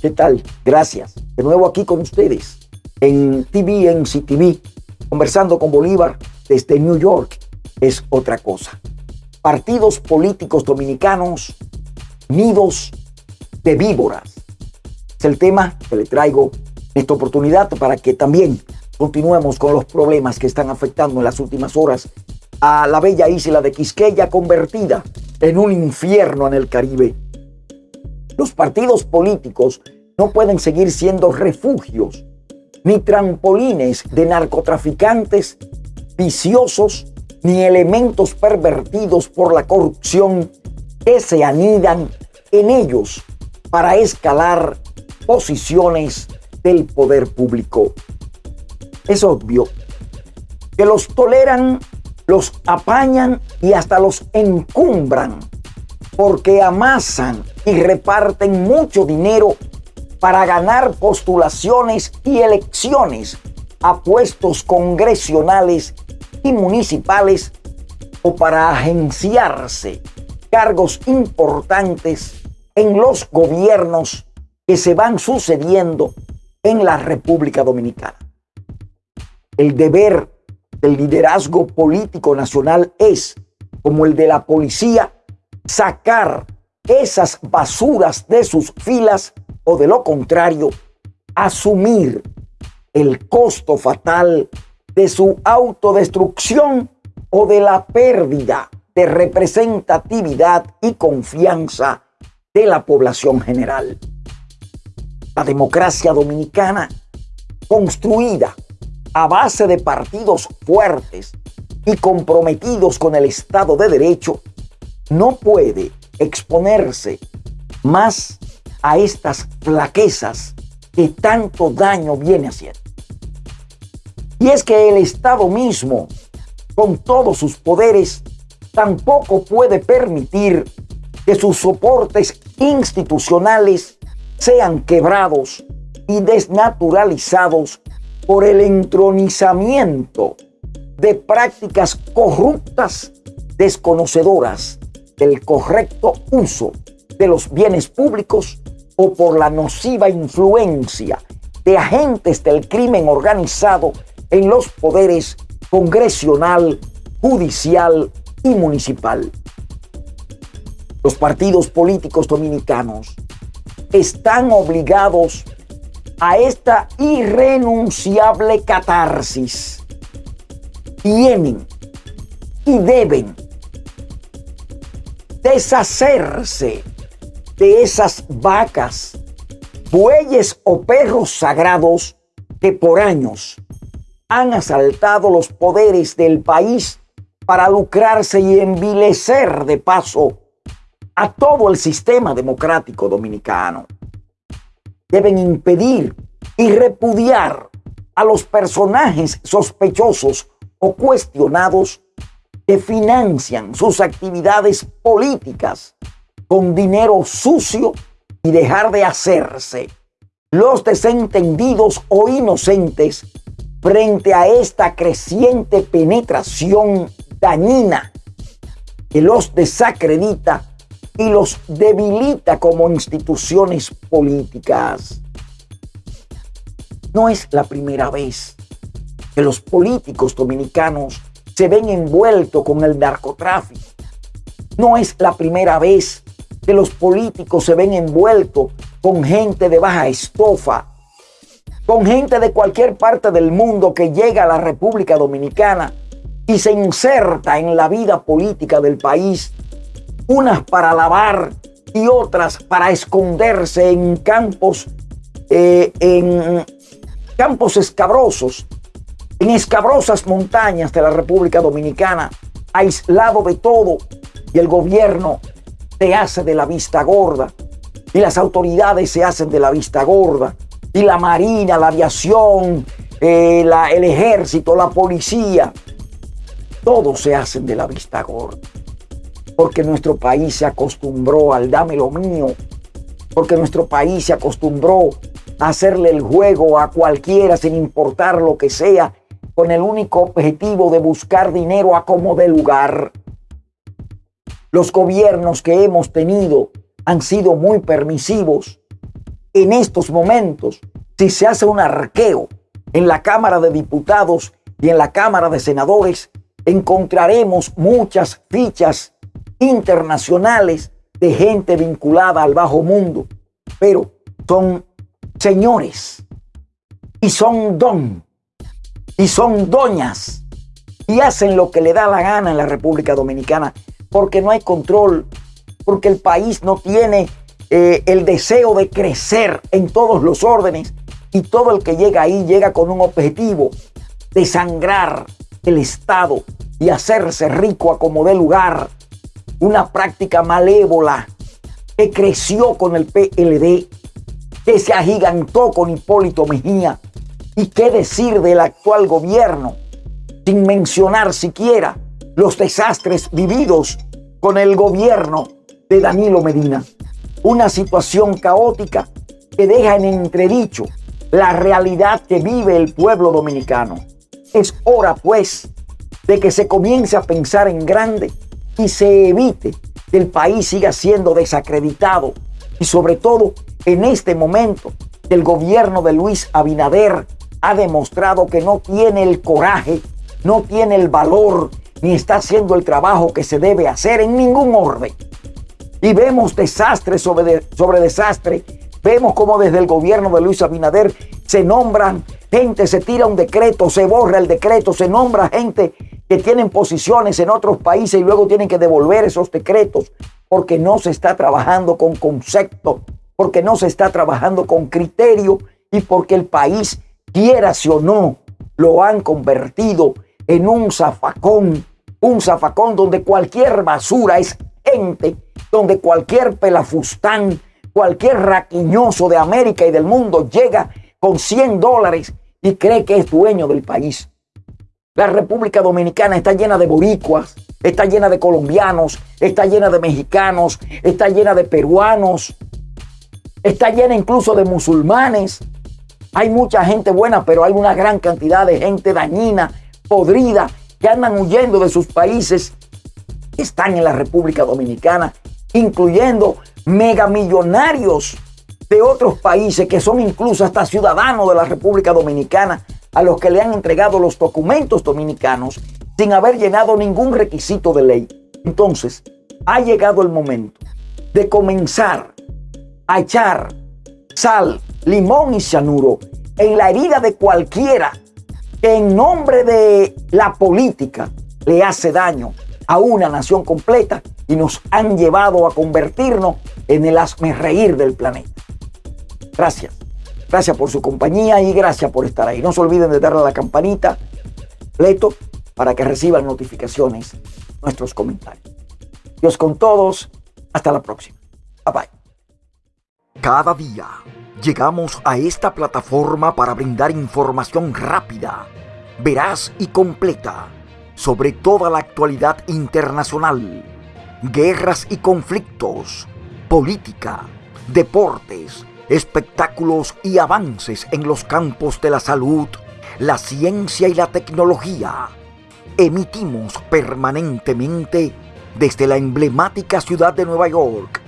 ¿Qué tal? Gracias. De nuevo aquí con ustedes en TV, en CTV, conversando con Bolívar desde New York. Es otra cosa. Partidos políticos dominicanos, nidos de víboras. Es el tema que le traigo en esta oportunidad para que también continuemos con los problemas que están afectando en las últimas horas a la bella isla de Quisqueya convertida en un infierno en el Caribe. Los partidos políticos no pueden seguir siendo refugios ni trampolines de narcotraficantes viciosos ni elementos pervertidos por la corrupción que se anidan en ellos para escalar posiciones del poder público. Es obvio que los toleran, los apañan y hasta los encumbran porque amasan y reparten mucho dinero para ganar postulaciones y elecciones a puestos congresionales y municipales o para agenciarse cargos importantes en los gobiernos que se van sucediendo en la República Dominicana. El deber del liderazgo político nacional es, como el de la policía, sacar esas basuras de sus filas o de lo contrario, asumir el costo fatal de su autodestrucción o de la pérdida de representatividad y confianza de la población general. La democracia dominicana, construida a base de partidos fuertes y comprometidos con el Estado de Derecho, no puede exponerse más a estas flaquezas que tanto daño viene haciendo. Y es que el Estado mismo, con todos sus poderes, tampoco puede permitir que sus soportes institucionales sean quebrados y desnaturalizados por el entronizamiento de prácticas corruptas desconocedoras del correcto uso de los bienes públicos o por la nociva influencia de agentes del crimen organizado en los poderes congresional, judicial y municipal. Los partidos políticos dominicanos están obligados a esta irrenunciable catarsis. Tienen y deben deshacerse de esas vacas, bueyes o perros sagrados que por años han asaltado los poderes del país para lucrarse y envilecer de paso a todo el sistema democrático dominicano. Deben impedir y repudiar a los personajes sospechosos o cuestionados que financian sus actividades políticas con dinero sucio y dejar de hacerse los desentendidos o inocentes frente a esta creciente penetración dañina que los desacredita y los debilita como instituciones políticas. No es la primera vez que los políticos dominicanos se ven envueltos con el narcotráfico. No es la primera vez que los políticos se ven envueltos con gente de baja estofa, con gente de cualquier parte del mundo que llega a la República Dominicana y se inserta en la vida política del país, unas para lavar y otras para esconderse en campos, eh, en campos escabrosos en escabrosas montañas de la República Dominicana, aislado de todo, y el gobierno se hace de la vista gorda, y las autoridades se hacen de la vista gorda, y la marina, la aviación, eh, el ejército, la policía, todos se hacen de la vista gorda. Porque nuestro país se acostumbró al dame lo mío, porque nuestro país se acostumbró a hacerle el juego a cualquiera sin importar lo que sea con el único objetivo de buscar dinero a como de lugar. Los gobiernos que hemos tenido han sido muy permisivos en estos momentos, si se hace un arqueo en la Cámara de Diputados y en la Cámara de Senadores, encontraremos muchas fichas internacionales de gente vinculada al bajo mundo, pero son señores y son don y son doñas y hacen lo que le da la gana en la República Dominicana porque no hay control, porque el país no tiene eh, el deseo de crecer en todos los órdenes y todo el que llega ahí llega con un objetivo de sangrar el Estado y hacerse rico a como dé lugar. Una práctica malévola que creció con el PLD, que se agigantó con Hipólito Mejía y qué decir del actual gobierno, sin mencionar siquiera los desastres vividos con el gobierno de Danilo Medina. Una situación caótica que deja en entredicho la realidad que vive el pueblo dominicano. Es hora, pues, de que se comience a pensar en grande y se evite que el país siga siendo desacreditado y sobre todo en este momento el gobierno de Luis Abinader ha demostrado que no tiene el coraje, no tiene el valor, ni está haciendo el trabajo que se debe hacer en ningún orden. Y vemos desastre sobre, sobre desastre. Vemos como desde el gobierno de Luis Abinader se nombran gente, se tira un decreto, se borra el decreto, se nombra gente que tienen posiciones en otros países y luego tienen que devolver esos decretos porque no se está trabajando con concepto, porque no se está trabajando con criterio y porque el país quiera si o no, lo han convertido en un zafacón, un zafacón donde cualquier basura es ente, donde cualquier pelafustán, cualquier raquiñoso de América y del mundo llega con 100 dólares y cree que es dueño del país. La República Dominicana está llena de boricuas, está llena de colombianos, está llena de mexicanos, está llena de peruanos, está llena incluso de musulmanes, hay mucha gente buena, pero hay una gran cantidad de gente dañina, podrida, que andan huyendo de sus países, que están en la República Dominicana, incluyendo megamillonarios de otros países que son incluso hasta ciudadanos de la República Dominicana, a los que le han entregado los documentos dominicanos sin haber llenado ningún requisito de ley. Entonces, ha llegado el momento de comenzar a echar sal, limón y cianuro en la herida de cualquiera que en nombre de la política le hace daño a una nación completa y nos han llevado a convertirnos en el asme reír del planeta. Gracias. Gracias por su compañía y gracias por estar ahí. No se olviden de darle a la campanita, leto, para que reciban notificaciones nuestros comentarios. Dios con todos. Hasta la próxima. Bye bye. Cada día llegamos a esta plataforma para brindar información rápida, veraz y completa sobre toda la actualidad internacional, guerras y conflictos, política, deportes, espectáculos y avances en los campos de la salud, la ciencia y la tecnología. Emitimos permanentemente desde la emblemática ciudad de Nueva York.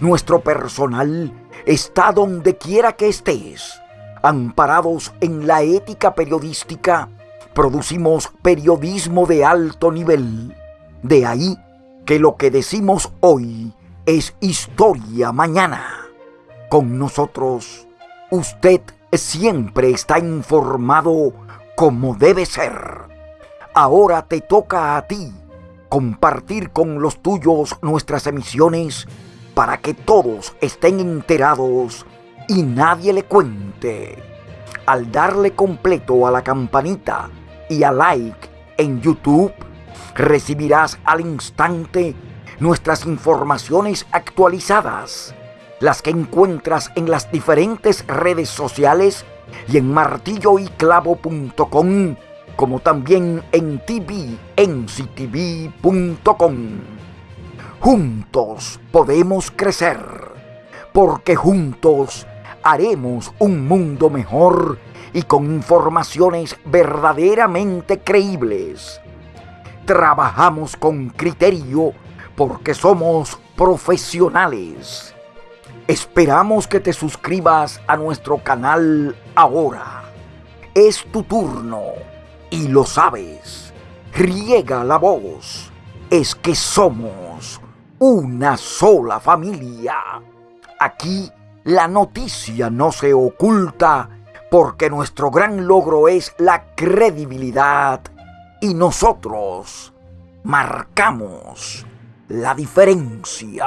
Nuestro personal está donde quiera que estés. Amparados en la ética periodística, producimos periodismo de alto nivel. De ahí que lo que decimos hoy es historia mañana. Con nosotros, usted siempre está informado como debe ser. Ahora te toca a ti compartir con los tuyos nuestras emisiones para que todos estén enterados y nadie le cuente. Al darle completo a la campanita y a like en YouTube, recibirás al instante nuestras informaciones actualizadas, las que encuentras en las diferentes redes sociales y en martilloyclavo.com, como también en tvnctv.com. Juntos podemos crecer, porque juntos haremos un mundo mejor y con informaciones verdaderamente creíbles. Trabajamos con criterio porque somos profesionales. Esperamos que te suscribas a nuestro canal ahora. Es tu turno y lo sabes. Riega la voz. Es que somos una sola familia. Aquí la noticia no se oculta porque nuestro gran logro es la credibilidad y nosotros marcamos la diferencia.